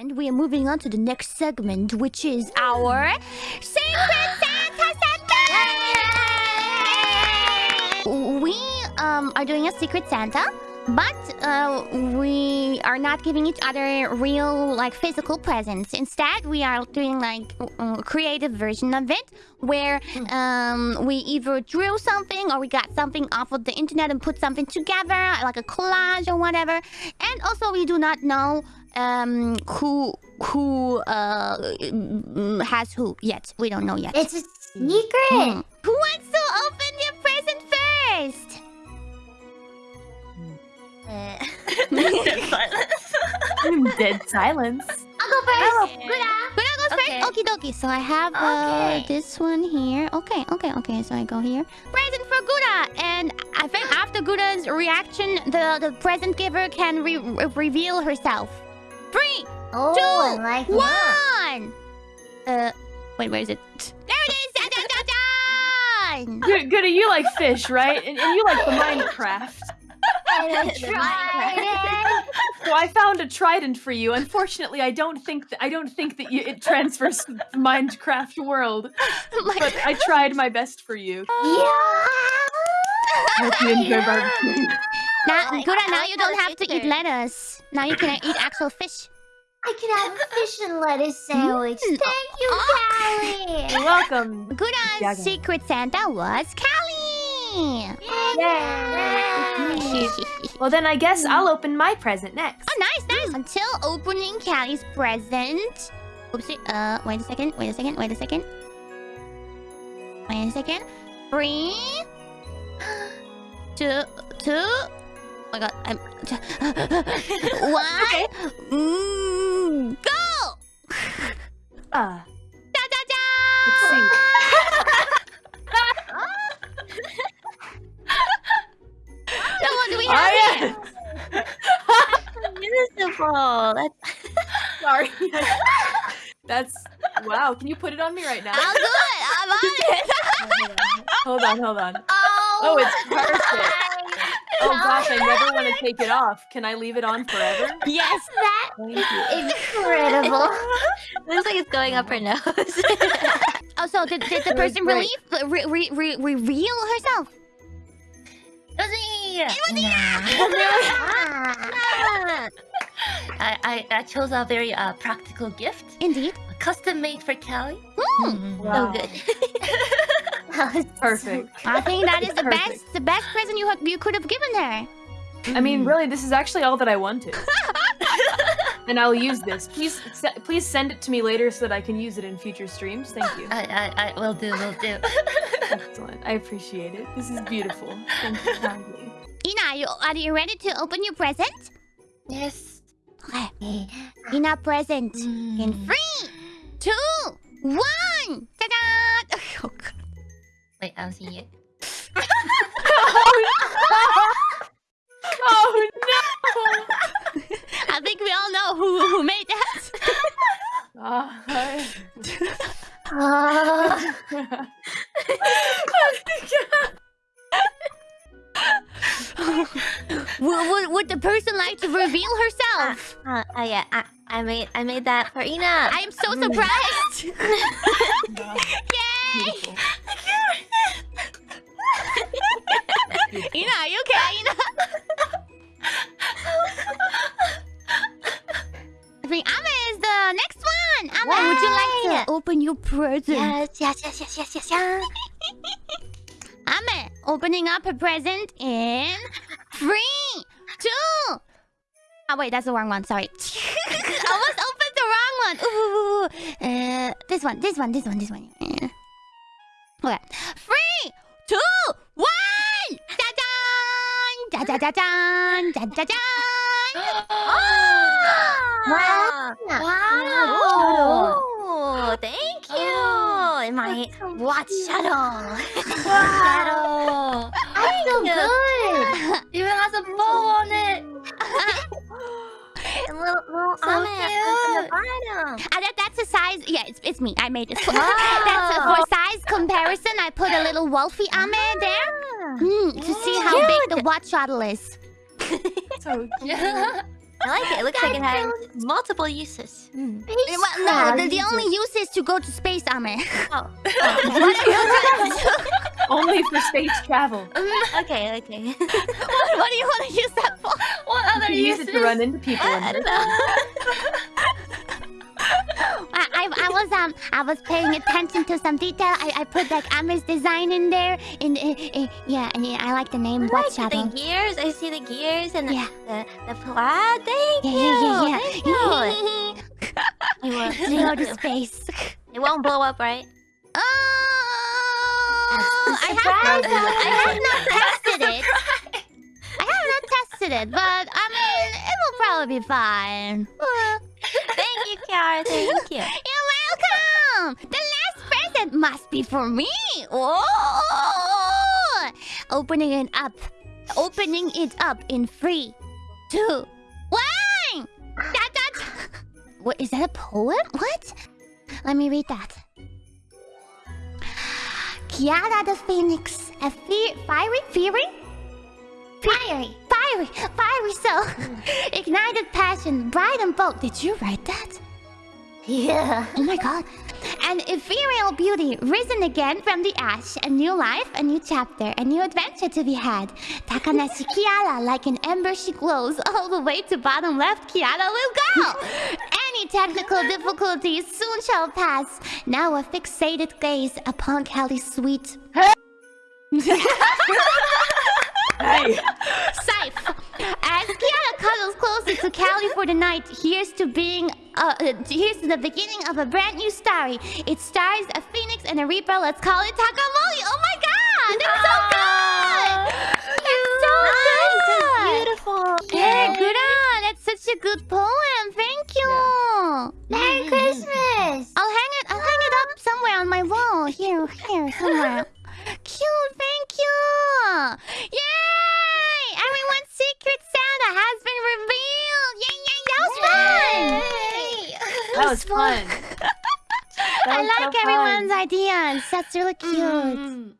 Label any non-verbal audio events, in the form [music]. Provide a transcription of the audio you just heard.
segment, we are moving on to the next segment, which is our Secret Santa segment! We um, are doing a Secret Santa, but uh, we are not giving each other real, like, physical presents. Instead, we are doing, like, a creative version of it, where um, we either drew something or we got something off of the internet and put something together, like a collage or whatever. And also, we do not know um, who who uh, mm, has who yet. We don't know yet. It's a secret. Hmm. Who wants to open your present first? [laughs] [laughs] Dead silence. I'll go first. Good Gura goes Okay. first. Okie dokie. So I have uh, Okay. this one here. Okay, okay, okay. So I go here. Present for Gura, and I think after Gura's reaction, the the present giver can re- re- reveal herself. Three, Oh, Two, I like that. one. Uh, wait, where is it? There it is. Dun, dun, dun, dun. Good, good. You like fish, right? And, and you like the Minecraft. [laughs] I tried it. So I found a trident for you. Unfortunately, I don't think that I don't think that you, it transfers to the Minecraft world. My- But I tried my best for you. [laughs] Yeah. I Hope you enjoy [laughs] barbecue. Now, I like- now you don't have to eat lettuce. Now you can eat actual fish. I can have a fish and lettuce sandwich. Mm. Thank you, [laughs] You're Calli. welcome. Gura's Yeah. secret Santa was Calli. Yay. [laughs] Well, then I guess I'll open my present next. Oh, nice, nice. Until opening Calli's present. Oopsie. Uh, wait a second. Wait a second. Wait a second. Wait a second. Three, [gasps] two, two. Oh my god, I'm. [laughs] One. Mm, go! Ah, Da da da! let's see. [laughs] No, what do we Oh, have yeah. here? Beautiful. That's [laughs] Sorry. That's wow. Can you put it on me right now? I'm good. I'm on it. Hold on, hold on. oh. Oh, it's perfect. Oh [laughs] gosh, I never want to take it off. Can I leave it on forever? yes. That Thank you. incredible. [laughs] Looks like it's going up her nose. [laughs] Oh, so did, did the person great. relieve, re, re, re, reveal herself? it was me. I, I, I chose a very uh, practical gift, Indeed. custom made for Calli. Mm. Wow. So good. [laughs] That was Perfect. I think that is the Perfect. best, the best present you you could have given her. I mean, really, this is actually all that I wanted. [laughs] and I'll use this. Please, se- please send it to me later so that I can use it in future streams. Thank you. I, I, I will do, will do. [laughs] Excellent. I appreciate it. This is beautiful. Thank you kindly. Ina, are you, are you ready to open your present? yes. Okay. Ina present. In Mm. three, two, one. Ta-da! Wait, I'll see you. oh no! [laughs] I think we all know who, who made that. Oh. [laughs] would, would, would the person like to reveal herself? Uh, uh, yeah, I, I made, I made that for Ina. I am so surprised. [laughs] Yay! Ina, are you okay? Ina? I think Ame is the next one. Ame, would you like to open your present? yes, yes, yes, yes, yes, yes, yes. Ame, opening up her present in three, two. Oh wait, that's the wrong one. Sorry. [laughs] I almost opened the wrong one. Ooh, uh, this one, this one, this one, this one. Okay, Da da da da da da. Wow. Wow. Oh, thank you. My watch shadow. Wow. shadow. I feel good. Even has a bow on it. and little, little So on the bottom. Ah, that, that's a size. Yeah, it's, it's me. I made it. that's a, for size comparison. I put a little Wolfie Ame there mm, to see how big the watch shuttle is. [laughs] So cute. I like it. It looks like it has multiple uses. Mm. Well, no, the, the only use is to go to space armor. Oh. [laughs] [laughs] Only for space travel. okay, okay. what, what do you want to use that for? what You other can use uses? it to run into people. I, in I this. don't know. I, I, was um I was paying attention to some detail. I, I put like Ame's design in there. In uh, uh, yeah, and yeah, I like the name I What like Shadow. the gears. I see the gears and the, Yeah. the, the plaid. Thank Yeah, you. yeah, yeah, Thank yeah. you. [laughs] [laughs] It won't, to go to space. it won't blow up, right? Oh, I have, surprise. I have not tested it. I have not tested it, but I mean, it will probably be fine. [laughs] Thank you, Kiara. Thank you. The last present must be for me! Oh! Opening it up. Opening it up in three, two, one! That, that... What, is that a poem? What? Let me read that. Kiara the Phoenix, a fe- fiery, fiery? Fiery, fiery, fiery soul. [laughs] Ignited passion, bright and bold. Did you write that? Yeah. Oh my god. An ethereal beauty, risen again from the ash. A new life, a new chapter, a new adventure to be had. Takanashi Kiara, like an ember she glows. All the way to bottom left, Kiara will go! [laughs] Any technical difficulties soon shall pass. Now a fixated gaze upon Calli's sweet... [laughs] [laughs] cuddles closer to Calli for the night, here's to being uh, uh, here's to the beginning of a brand new story. It stars a phoenix and a reaper. Let's call it Takamori. Oh my god, that's so good. That's so good. Beautiful. Yeah, good on. That's such a good poem. Thank you. Merry Christmas! I'll hang it. I'll hang it up somewhere on my wall. Here, here, somewhere. That was fun. [laughs] that was I so like fun. everyone's ideas. That's really cute. Mm.